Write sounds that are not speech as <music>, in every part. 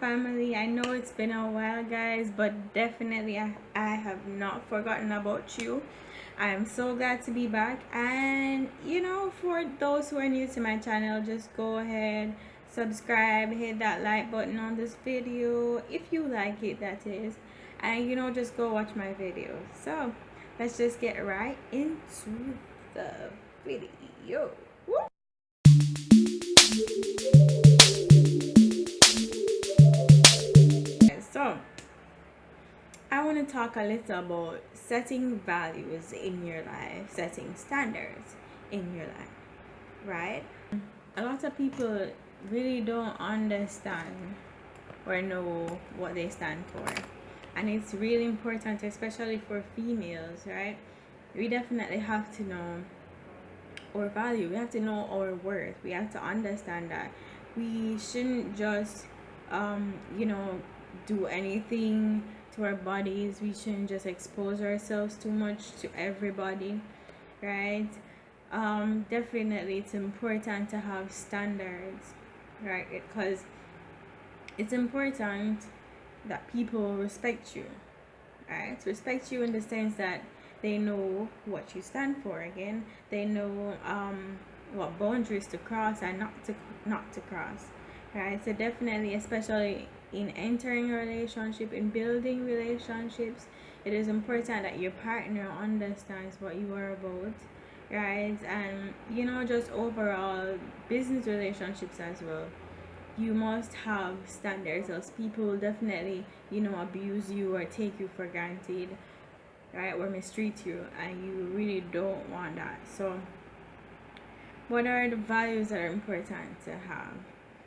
family. I know it's been a while guys but definitely i, I have not forgotten about you. I am so glad to be back. And you know for those who are new to my channel just go ahead subscribe hit that like button on this video if you like it that is. And you know just go watch my videos so let's just get right into the video talk a little about setting values in your life setting standards in your life right? A lot of people really don't understand or know what they stand for. And it's really important especially for females right? We definitely have to know our value. We have to know our worth. We have to understand that we shouldn't just um you know do anything to our bodies we shouldn't just expose ourselves too much to everybody right? Um definitely it's important to have standards right? Because it's important that people respect you right? Respect you in the sense that they know what you stand for again. They know um what boundaries to cross and not to not to cross right so definitely especially in entering a relationship in building relationships it is important that your partner understands what you are about right? And you know just overall business relationships as well. You must have standards else people will definitely you know abuse you or take you for granted right? Or mistreat you and you really don't want that. So what are the values that are important to have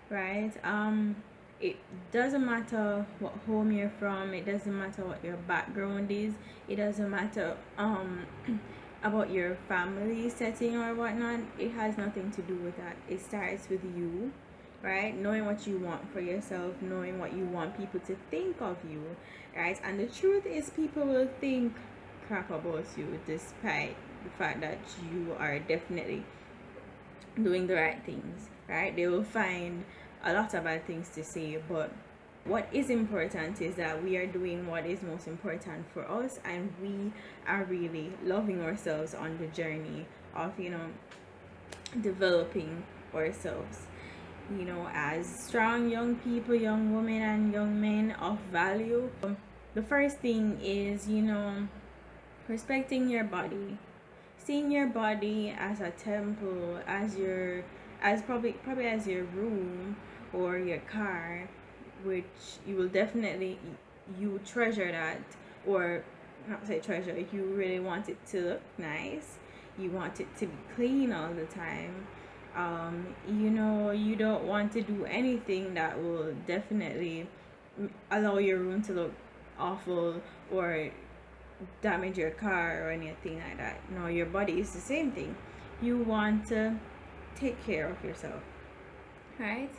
right? Um it doesn't matter what home you're from it doesn't matter what your background is it doesn't matter um <clears throat> about your family setting or whatnot it has nothing to do with that. It starts with you right? Knowing what you want for yourself knowing what you want people to think of you right? And the truth is people will think crap about you despite the fact that you are definitely doing the right things right? They will find a lot of bad things to say but what is important is that we are doing what is most important for us and we are really loving ourselves on the journey of you know developing ourselves. You know as strong young people young women and young men of value um, the first thing is you know respecting your body. Seeing your body as a temple as your as probably probably as your room or your car which you will definitely you treasure that or not say treasure you really want it to look nice you want it to be clean all the time um, you know you don't want to do anything that will definitely allow your room to look awful or damage your car or anything like that. No your body is the same thing. You want to take care of yourself. Right?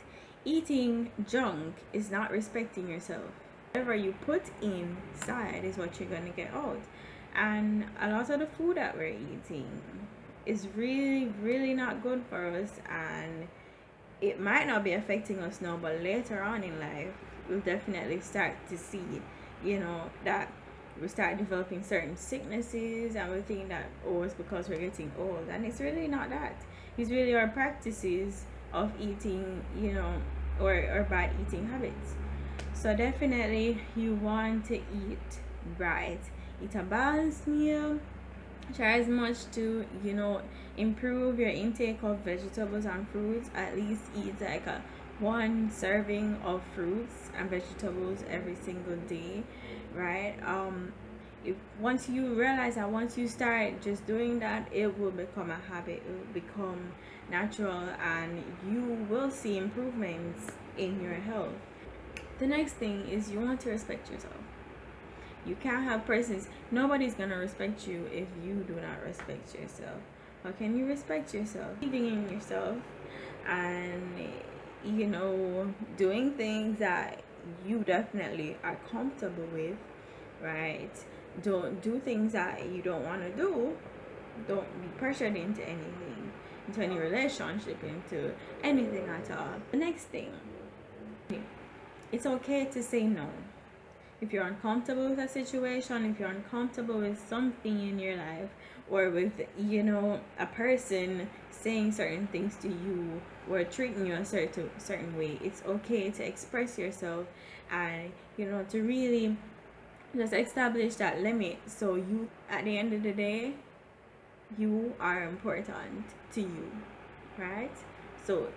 Eating junk is not respecting yourself. Whatever you put inside is what you're going to get out. And a lot of the food that we're eating is really really not good for us and it might not be affecting us now but later on in life we'll definitely start to see you know that we start developing certain sicknesses and we think that oh it's because we're getting old. And it's really not that. It's really our practices of eating you know or, or bad eating habits. So definitely you want to eat right. Eat a balanced meal. Try as much to you know improve your intake of vegetables and fruits. At least eat like a one serving of fruits and vegetables every single day right? Um if once you realize that once you start just doing that it will become a habit it will become natural and you will see improvements in your health. The next thing is you want to respect yourself. You can't have persons nobody's gonna respect you if you do not respect yourself. How can you respect yourself? Believing in yourself and you know doing things that you definitely are comfortable with right? Don't do things that you don't want to do. Don't be pressured into anything into any relationship into anything at all. The next thing it's okay to say no. If you're uncomfortable with a situation if you're uncomfortable with something in your life or with you know a person saying certain things to you or treating you a certain certain way it's okay to express yourself and you know to really just establish that limit. So you at the end of the day you are important to you right? So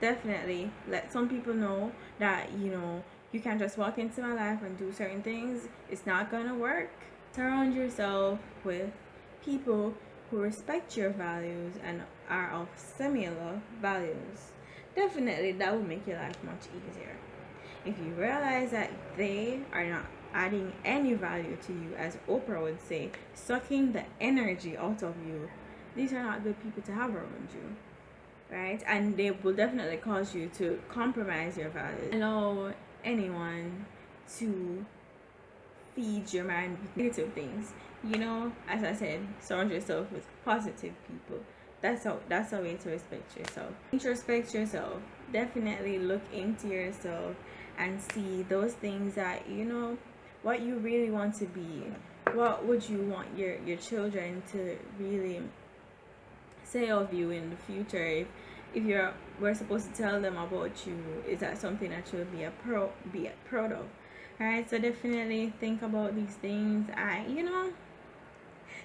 definitely let some people know that you know you can't just walk into my life and do certain things. It's not gonna work. Surround yourself with people who respect your values and are of similar values. Definitely that will make your life much easier. If you realize that they are not adding any value to you as oprah would say sucking the energy out of you these are not good people to have around you right? And they will definitely cause you to compromise your values. Allow anyone to feed your mind with negative things. You know as i said surround yourself with positive people. That's how that's a way to respect yourself. Introspect yourself. Definitely look into yourself and see those things that you know what you really want to be. What would you want your your children to really say of you in the future if if you're we're supposed to tell them about you? Is that something that you'll be a pro be proud of right so definitely think about these things. And you know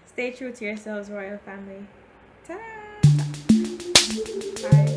stay true to yourselves royal family. Ta Bye.